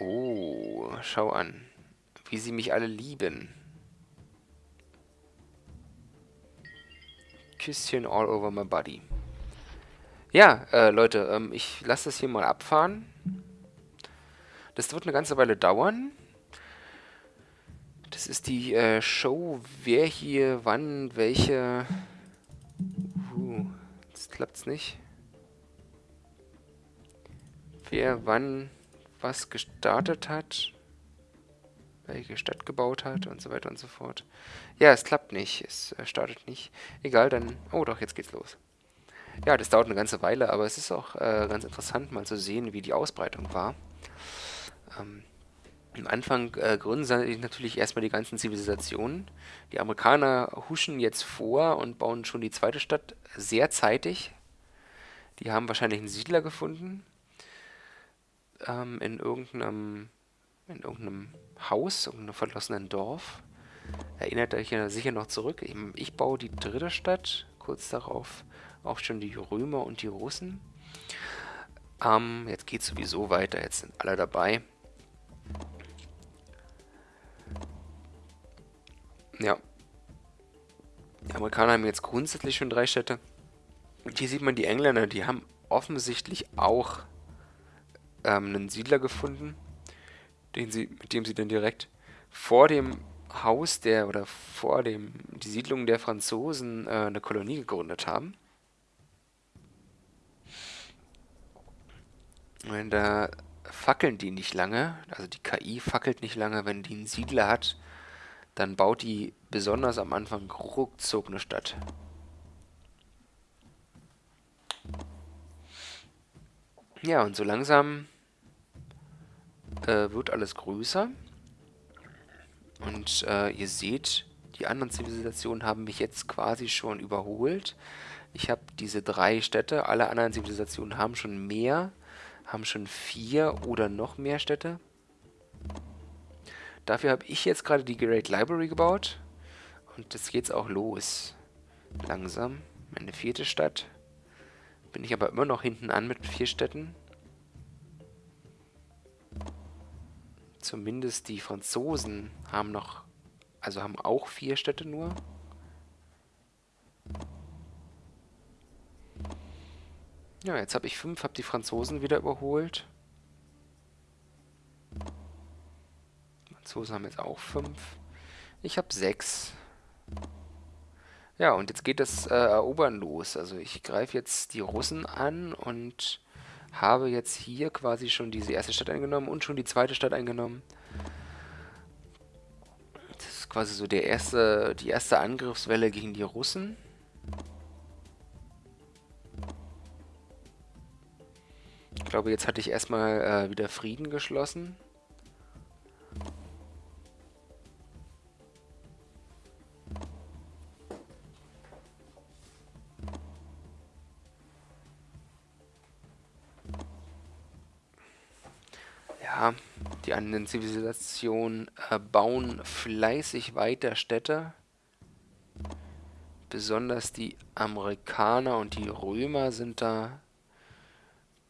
Oh, schau an. Wie sie mich alle lieben. Küsschen all over my body. Ja, äh, Leute, ähm, ich lasse das hier mal abfahren. Das wird eine ganze Weile dauern. Das ist die äh, Show, wer hier wann welche... Uh, jetzt klappt's nicht. Wer wann was gestartet hat, welche Stadt gebaut hat und so weiter und so fort. Ja, es klappt nicht, es äh, startet nicht. Egal, dann... Oh doch, jetzt geht's los. Ja, das dauert eine ganze Weile, aber es ist auch äh, ganz interessant mal zu sehen, wie die Ausbreitung war. Ähm, am Anfang äh, gründen sie natürlich erstmal die ganzen Zivilisationen. Die Amerikaner huschen jetzt vor und bauen schon die zweite Stadt sehr zeitig. Die haben wahrscheinlich einen Siedler gefunden ähm, in irgendeinem in irgendeinem Haus, irgendeinem verlassenen Dorf. Erinnert euch sicher noch zurück. Ich, ich baue die dritte Stadt, kurz darauf auch schon die Römer und die Russen. Ähm, jetzt geht es sowieso weiter, jetzt sind alle dabei. Ja. Die Amerikaner haben jetzt grundsätzlich schon drei Städte. Und hier sieht man die Engländer, die haben offensichtlich auch ähm, einen Siedler gefunden, den sie, mit dem sie dann direkt vor dem Haus der oder vor dem die Siedlung der Franzosen äh, eine Kolonie gegründet haben. Und da fackeln die nicht lange, also die KI fackelt nicht lange, wenn die einen Siedler hat, dann baut die besonders am Anfang ruckzuck eine Stadt. Ja, und so langsam äh, wird alles größer. Und äh, ihr seht, die anderen Zivilisationen haben mich jetzt quasi schon überholt. Ich habe diese drei Städte, alle anderen Zivilisationen haben schon mehr, haben schon vier oder noch mehr Städte. Dafür habe ich jetzt gerade die Great Library gebaut. Und jetzt geht's auch los. Langsam. Meine vierte Stadt. Bin ich aber immer noch hinten an mit vier Städten. Zumindest die Franzosen haben noch, also haben auch vier Städte nur. Ja, jetzt habe ich fünf, habe die Franzosen wieder überholt. Die Franzosen haben jetzt auch fünf. Ich habe sechs. Ja, und jetzt geht das äh, Erobern los. Also ich greife jetzt die Russen an und habe jetzt hier quasi schon diese erste Stadt eingenommen und schon die zweite Stadt eingenommen. Das ist quasi so der erste, die erste Angriffswelle gegen die Russen. Ich glaube, jetzt hatte ich erstmal äh, wieder Frieden geschlossen. Anderen Zivilisationen äh, bauen fleißig weiter Städte. Besonders die Amerikaner und die Römer sind da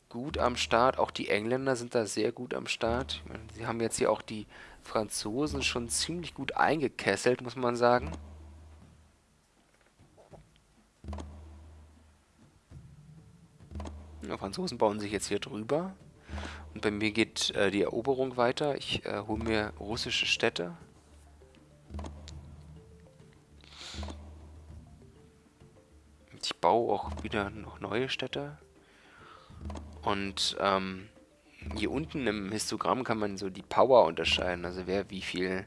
gut am Start. Auch die Engländer sind da sehr gut am Start. Sie haben jetzt hier auch die Franzosen schon ziemlich gut eingekesselt, muss man sagen. Die Franzosen bauen sich jetzt hier drüber. Und bei mir geht äh, die Eroberung weiter. Ich äh, hole mir russische Städte. Ich baue auch wieder noch neue Städte. Und ähm, hier unten im Histogramm kann man so die Power unterscheiden, also wer wie viel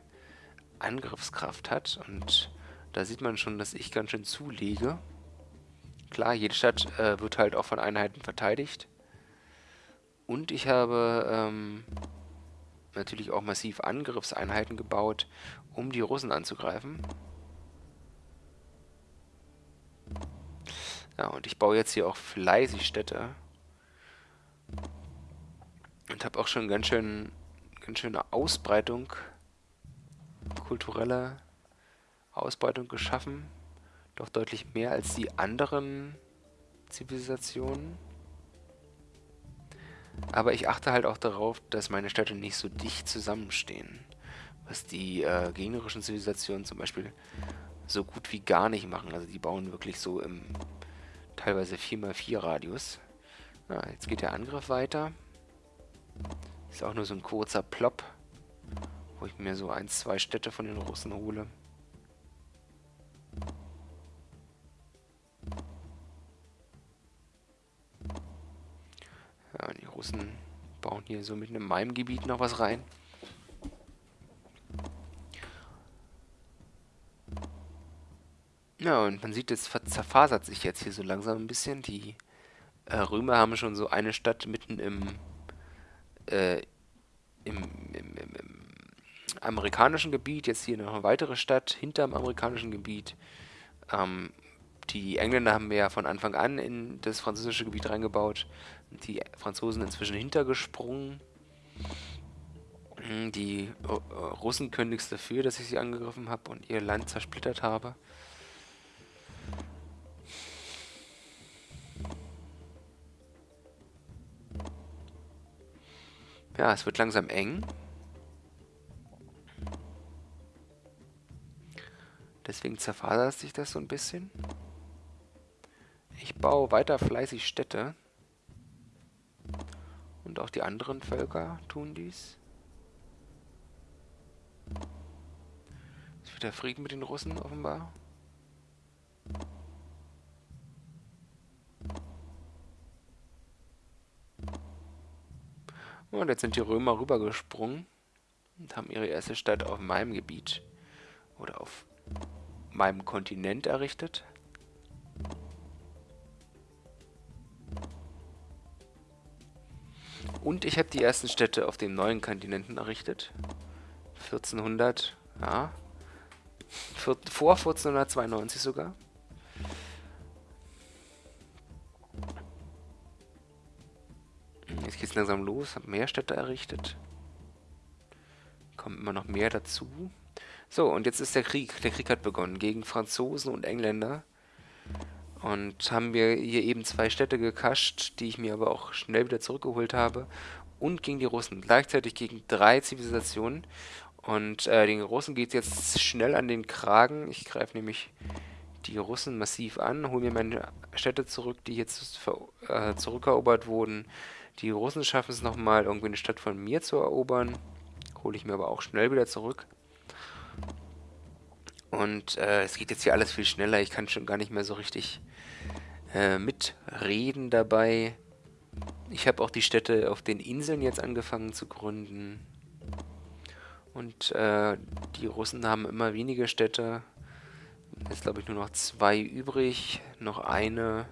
Angriffskraft hat. Und da sieht man schon, dass ich ganz schön zulege. Klar, jede Stadt äh, wird halt auch von Einheiten verteidigt. Und ich habe ähm, natürlich auch massiv Angriffseinheiten gebaut, um die Russen anzugreifen. Ja, und ich baue jetzt hier auch fleißig Städte. Und habe auch schon ganz schön, ganz schöne Ausbreitung, kulturelle Ausbreitung geschaffen. Doch deutlich mehr als die anderen Zivilisationen. Aber ich achte halt auch darauf, dass meine Städte nicht so dicht zusammenstehen. Was die äh, gegnerischen Zivilisationen zum Beispiel so gut wie gar nicht machen. Also die bauen wirklich so im teilweise 4x4 Radius. Ja, jetzt geht der Angriff weiter. Ist auch nur so ein kurzer Plop, wo ich mir so ein, zwei Städte von den Russen hole. Russen bauen hier so mitten in meinem Gebiet noch was rein. Ja, und man sieht, es zerfasert sich jetzt hier so langsam ein bisschen. Die äh, Römer haben schon so eine Stadt mitten im, äh, im, im, im, im, amerikanischen Gebiet, jetzt hier noch eine weitere Stadt hinterm amerikanischen Gebiet. Ähm, die Engländer haben ja von Anfang an in das französische Gebiet reingebaut. Die Franzosen inzwischen hintergesprungen. Hm, die äh, Russen können nichts dafür, dass ich sie angegriffen habe und ihr Land zersplittert habe. Ja, es wird langsam eng. Deswegen zerfasert sich das so ein bisschen. Ich baue weiter fleißig Städte. Und auch die anderen Völker tun dies. Ist wieder Frieden mit den Russen offenbar. Und jetzt sind die Römer rübergesprungen und haben ihre erste Stadt auf meinem Gebiet oder auf meinem Kontinent errichtet. Und ich habe die ersten Städte auf dem neuen Kontinenten errichtet. 1400, ja. Vor 1492 sogar. Jetzt geht es langsam los, habe mehr Städte errichtet. Kommt immer noch mehr dazu. So, und jetzt ist der Krieg. Der Krieg hat begonnen gegen Franzosen und Engländer. Und haben wir hier eben zwei Städte gekascht, die ich mir aber auch schnell wieder zurückgeholt habe. Und gegen die Russen. Gleichzeitig gegen drei Zivilisationen. Und äh, den Russen geht es jetzt schnell an den Kragen. Ich greife nämlich die Russen massiv an, hole mir meine Städte zurück, die jetzt äh, zurückerobert wurden. Die Russen schaffen es nochmal, irgendwie eine Stadt von mir zu erobern. Hole ich mir aber auch schnell wieder zurück. Und äh, es geht jetzt hier alles viel schneller. Ich kann schon gar nicht mehr so richtig äh, mitreden dabei. Ich habe auch die Städte auf den Inseln jetzt angefangen zu gründen. Und äh, die Russen haben immer weniger Städte. Jetzt glaube ich nur noch zwei übrig. Noch eine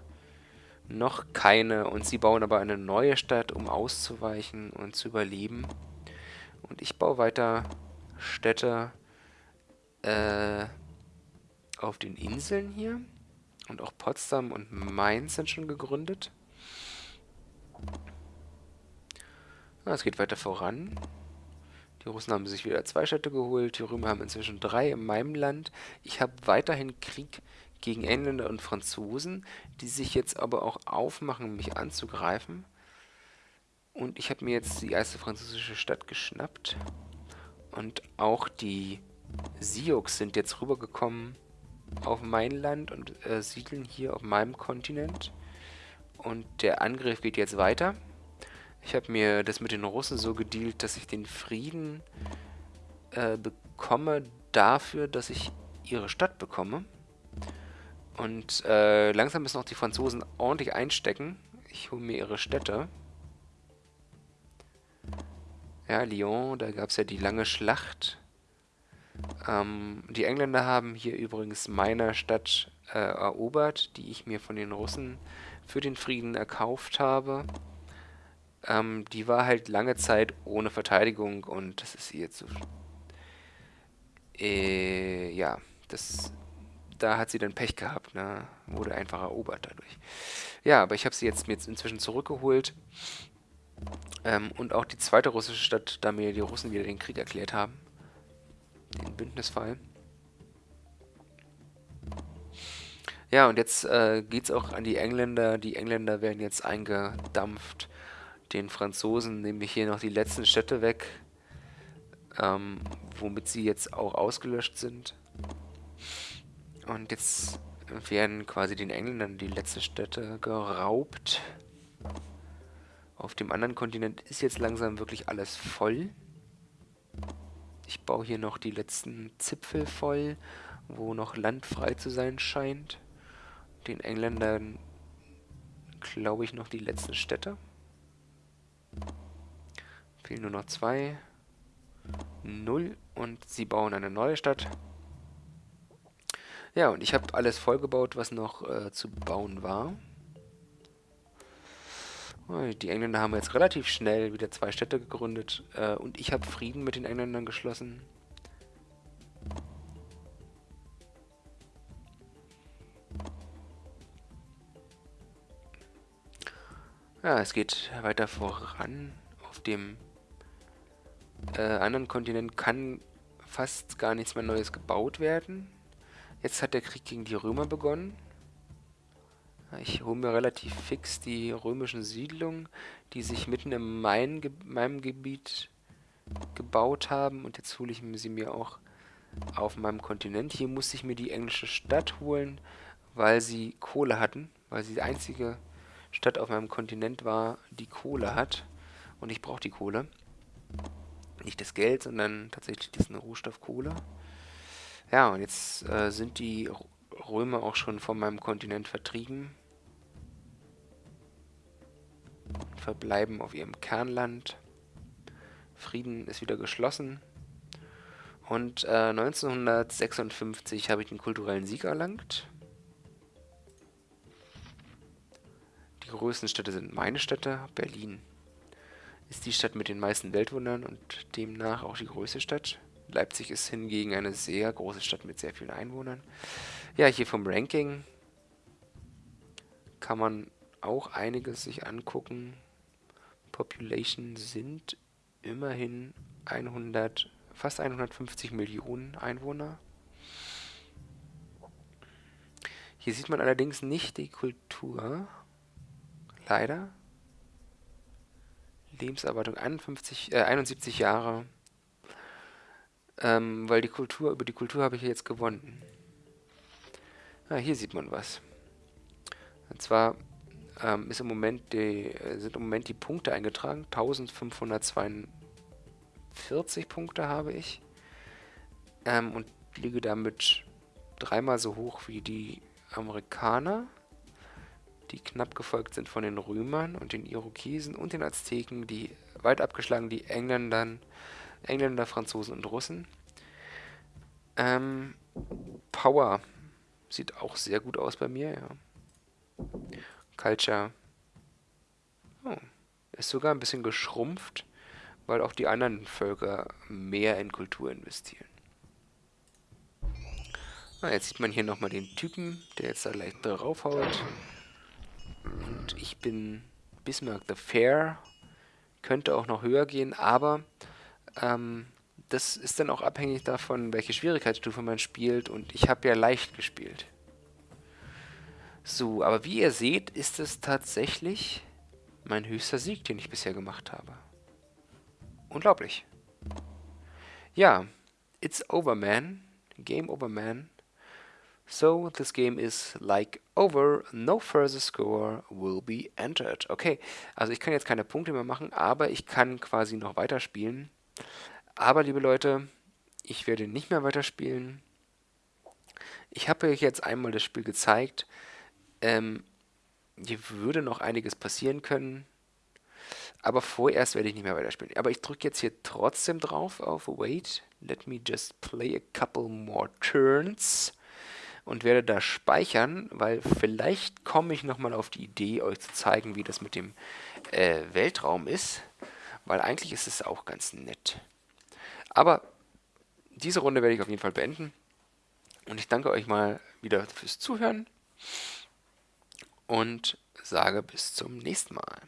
noch keine und sie bauen aber eine neue Stadt, um auszuweichen und zu überleben. Und ich baue weiter Städte äh, auf den Inseln hier. Und auch Potsdam und Mainz sind schon gegründet. Ah, es geht weiter voran. Die Russen haben sich wieder zwei Städte geholt. Die Römer haben inzwischen drei in meinem Land. Ich habe weiterhin Krieg gegen Engländer und Franzosen, die sich jetzt aber auch aufmachen, mich anzugreifen. Und ich habe mir jetzt die erste französische Stadt geschnappt. Und auch die Sioux sind jetzt rübergekommen auf mein Land und äh, siedeln hier auf meinem Kontinent. Und der Angriff geht jetzt weiter. Ich habe mir das mit den Russen so gedealt, dass ich den Frieden äh, bekomme dafür, dass ich ihre Stadt bekomme. Und äh, langsam müssen auch die Franzosen ordentlich einstecken. Ich hole mir ihre Städte. Ja, Lyon, da gab es ja die lange Schlacht. Ähm, die Engländer haben hier übrigens meine Stadt äh, erobert, die ich mir von den Russen für den Frieden erkauft habe. Ähm, die war halt lange Zeit ohne Verteidigung und das ist ihr zu... Äh, ja, das da hat sie dann Pech gehabt, ne? Wurde einfach erobert dadurch. Ja, aber ich habe sie jetzt jetzt inzwischen zurückgeholt. Ähm, und auch die zweite russische Stadt, da mir die Russen wieder den Krieg erklärt haben. Den Bündnisfall. Ja, und jetzt äh, geht es auch an die Engländer. Die Engländer werden jetzt eingedampft. Den Franzosen nehme ich hier noch die letzten Städte weg, ähm, womit sie jetzt auch ausgelöscht sind. Und jetzt werden quasi den Engländern die letzten Städte geraubt. Auf dem anderen Kontinent ist jetzt langsam wirklich alles voll. Ich baue hier noch die letzten Zipfel voll, wo noch Land frei zu sein scheint. Den Engländern glaube ich noch die letzten Städte. Fehlen nur noch zwei. Null. Und sie bauen eine neue Stadt. Ja, und ich habe alles vollgebaut, was noch äh, zu bauen war. Die Engländer haben jetzt relativ schnell wieder zwei Städte gegründet äh, und ich habe Frieden mit den Engländern geschlossen. Ja, es geht weiter voran. Auf dem äh, anderen Kontinent kann fast gar nichts mehr Neues gebaut werden. Jetzt hat der Krieg gegen die Römer begonnen. Ich hole mir relativ fix die römischen Siedlungen, die sich mitten in mein, meinem Gebiet gebaut haben. Und jetzt hole ich sie mir auch auf meinem Kontinent. Hier musste ich mir die englische Stadt holen, weil sie Kohle hatten. Weil sie die einzige Stadt auf meinem Kontinent war, die Kohle hat. Und ich brauche die Kohle. Nicht das Geld, sondern tatsächlich diesen Rohstoff Kohle. Ja, und jetzt äh, sind die Römer auch schon von meinem Kontinent vertrieben. Verbleiben auf ihrem Kernland. Frieden ist wieder geschlossen. Und äh, 1956 habe ich den kulturellen Sieg erlangt. Die größten Städte sind meine Städte. Berlin ist die Stadt mit den meisten Weltwundern und demnach auch die größte Stadt. Leipzig ist hingegen eine sehr große Stadt mit sehr vielen Einwohnern. Ja, hier vom Ranking kann man auch einiges sich angucken. Population sind immerhin 100, fast 150 Millionen Einwohner. Hier sieht man allerdings nicht die Kultur. Leider. Lebenserwartung 51, äh, 71 Jahre. Ähm, weil die Kultur, über die Kultur habe ich jetzt gewonnen. Ah, hier sieht man was. Und zwar ähm, ist im Moment die, sind im Moment die Punkte eingetragen. 1542 Punkte habe ich. Ähm, und liege damit dreimal so hoch wie die Amerikaner, die knapp gefolgt sind von den Römern und den Irokesen und den Azteken, die weit abgeschlagen die Engländern, Engländer, Franzosen und Russen. Ähm, Power sieht auch sehr gut aus bei mir, ja. Culture oh, ist sogar ein bisschen geschrumpft, weil auch die anderen Völker mehr in Kultur investieren. Ah, jetzt sieht man hier nochmal den Typen, der jetzt da leicht draufhaut. Und ich bin Bismarck the Fair. Könnte auch noch höher gehen, aber ähm, das ist dann auch abhängig davon, welche Schwierigkeitsstufe man spielt. Und ich habe ja leicht gespielt. So, aber wie ihr seht, ist es tatsächlich mein höchster Sieg, den ich bisher gemacht habe. Unglaublich. Ja, it's over, man. Game over, man. So, this game is like over, no further score will be entered. Okay, also ich kann jetzt keine Punkte mehr machen, aber ich kann quasi noch weiterspielen. Aber, liebe Leute, ich werde nicht mehr weiterspielen. Ich habe euch jetzt einmal das Spiel gezeigt. Ähm, hier würde noch einiges passieren können. Aber vorerst werde ich nicht mehr weiterspielen. Aber ich drücke jetzt hier trotzdem drauf auf Wait. Let me just play a couple more turns. Und werde da speichern, weil vielleicht komme ich nochmal auf die Idee, euch zu zeigen, wie das mit dem äh, Weltraum ist. Weil eigentlich ist es auch ganz nett. Aber diese Runde werde ich auf jeden Fall beenden. Und ich danke euch mal wieder fürs Zuhören und sage bis zum nächsten Mal.